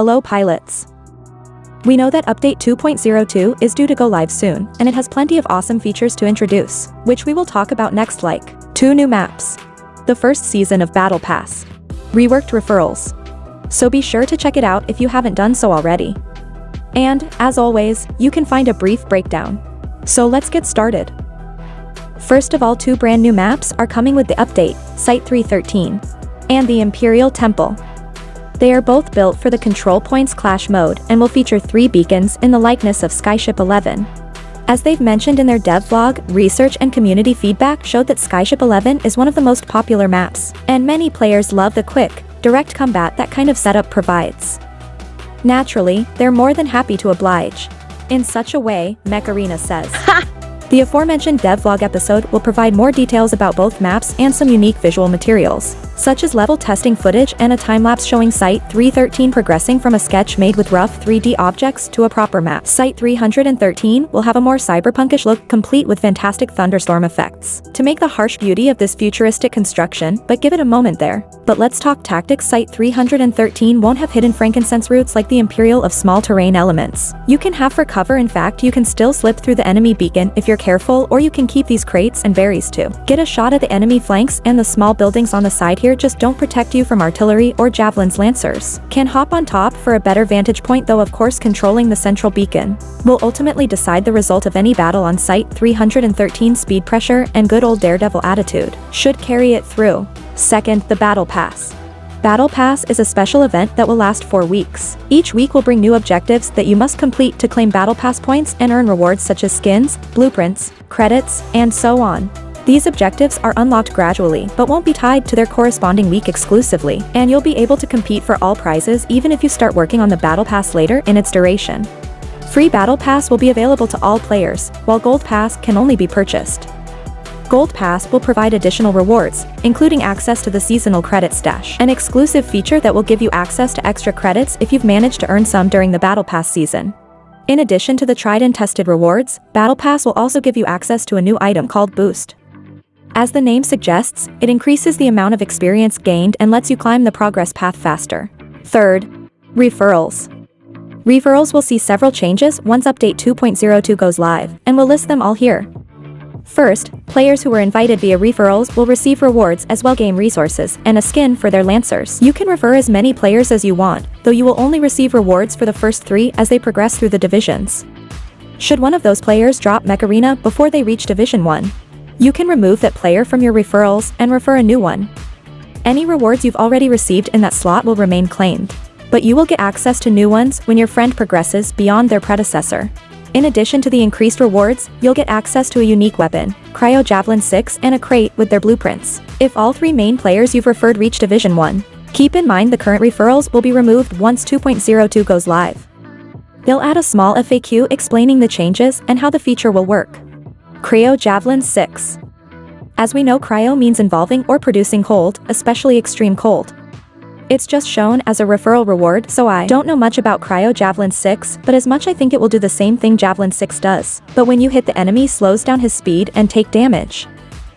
Hello pilots. We know that update 2.02 is due to go live soon, and it has plenty of awesome features to introduce, which we will talk about next like, two new maps, the first season of Battle Pass, reworked referrals. So be sure to check it out if you haven't done so already. And, as always, you can find a brief breakdown. So let's get started. First of all two brand new maps are coming with the update, Site 313, and the Imperial Temple. They are both built for the Control Points Clash mode and will feature three beacons in the likeness of Skyship 11. As they've mentioned in their dev vlog, research and community feedback showed that Skyship 11 is one of the most popular maps, and many players love the quick, direct combat that kind of setup provides. Naturally, they're more than happy to oblige. In such a way, Mech Arena says. The aforementioned devlog episode will provide more details about both maps and some unique visual materials, such as level testing footage and a time-lapse showing Site 313 progressing from a sketch made with rough 3D objects to a proper map. Site 313 will have a more cyberpunkish look complete with fantastic thunderstorm effects, to make the harsh beauty of this futuristic construction, but give it a moment there. But let's talk tactics Site 313 won't have hidden frankincense routes like the Imperial of small terrain elements. You can have for cover in fact you can still slip through the enemy beacon if you're careful or you can keep these crates and berries too. Get a shot at the enemy flanks and the small buildings on the side here just don't protect you from artillery or javelins lancers. Can hop on top for a better vantage point though of course controlling the central beacon will ultimately decide the result of any battle on site 313 speed pressure and good old daredevil attitude should carry it through. Second, the Battle Pass. Battle Pass is a special event that will last 4 weeks. Each week will bring new objectives that you must complete to claim Battle Pass points and earn rewards such as skins, blueprints, credits, and so on. These objectives are unlocked gradually but won't be tied to their corresponding week exclusively, and you'll be able to compete for all prizes even if you start working on the Battle Pass later in its duration. Free Battle Pass will be available to all players, while Gold Pass can only be purchased. Gold Pass will provide additional rewards, including access to the seasonal credit stash, an exclusive feature that will give you access to extra credits if you've managed to earn some during the Battle Pass season. In addition to the tried and tested rewards, Battle Pass will also give you access to a new item called Boost. As the name suggests, it increases the amount of experience gained and lets you climb the progress path faster. Third, referrals. Referrals will see several changes once Update 2.02 goes live, and we'll list them all here. First, players who were invited via referrals will receive rewards as well game resources and a skin for their lancers. You can refer as many players as you want, though you will only receive rewards for the first three as they progress through the divisions. Should one of those players drop Mech Arena before they reach Division 1, you can remove that player from your referrals and refer a new one. Any rewards you've already received in that slot will remain claimed, but you will get access to new ones when your friend progresses beyond their predecessor. In addition to the increased rewards, you'll get access to a unique weapon, Cryo Javelin 6 and a crate with their blueprints. If all three main players you've referred reach Division 1, keep in mind the current referrals will be removed once 2.02 goes live. They'll add a small FAQ explaining the changes and how the feature will work. Cryo Javelin 6 As we know cryo means involving or producing cold, especially extreme cold. It's just shown as a referral reward so I don't know much about Cryo Javelin 6 but as much I think it will do the same thing Javelin 6 does. But when you hit the enemy slows down his speed and take damage.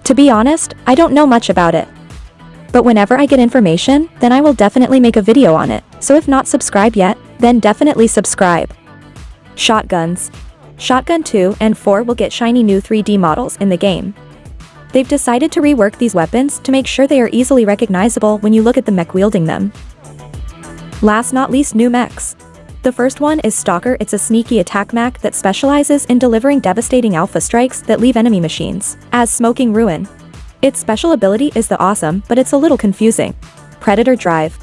To be honest, I don't know much about it. But whenever I get information, then I will definitely make a video on it, so if not subscribed yet, then definitely subscribe. Shotguns. Shotgun 2 and 4 will get shiny new 3D models in the game. They've decided to rework these weapons to make sure they are easily recognizable when you look at the mech wielding them. Last not least new mechs. The first one is Stalker it's a sneaky attack mech that specializes in delivering devastating alpha strikes that leave enemy machines, as smoking ruin. Its special ability is the awesome but it's a little confusing. Predator Drive.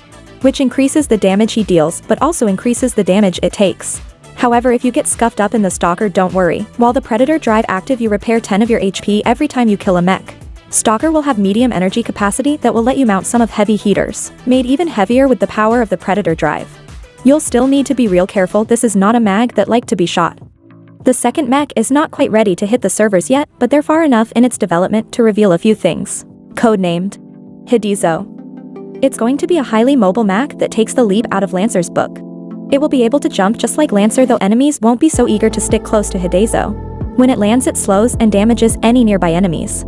Which increases the damage he deals but also increases the damage it takes. However if you get scuffed up in the Stalker don't worry, while the Predator drive active you repair 10 of your HP every time you kill a mech. Stalker will have medium energy capacity that will let you mount some of heavy heaters, made even heavier with the power of the Predator drive. You'll still need to be real careful this is not a mag that like to be shot. The second mech is not quite ready to hit the servers yet, but they're far enough in its development to reveal a few things. Codenamed Hidezo. It's going to be a highly mobile mech that takes the leap out of Lancer's book. It will be able to jump just like Lancer though enemies won't be so eager to stick close to Hidezo. When it lands it slows and damages any nearby enemies.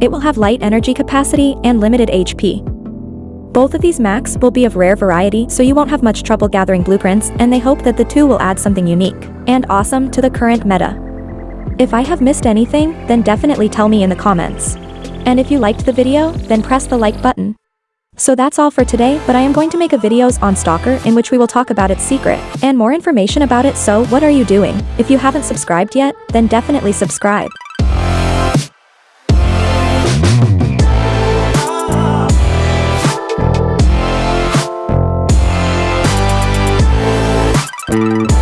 It will have light energy capacity and limited HP. Both of these Macs will be of rare variety so you won't have much trouble gathering blueprints and they hope that the two will add something unique and awesome to the current meta. If I have missed anything, then definitely tell me in the comments. And if you liked the video, then press the like button. So that's all for today, but I am going to make a videos on Stalker in which we will talk about its secret, and more information about it so what are you doing? If you haven't subscribed yet, then definitely subscribe. Thank